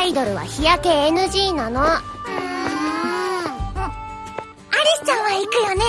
アイドルは日焼け NG なの。アリスちゃんは行くよね。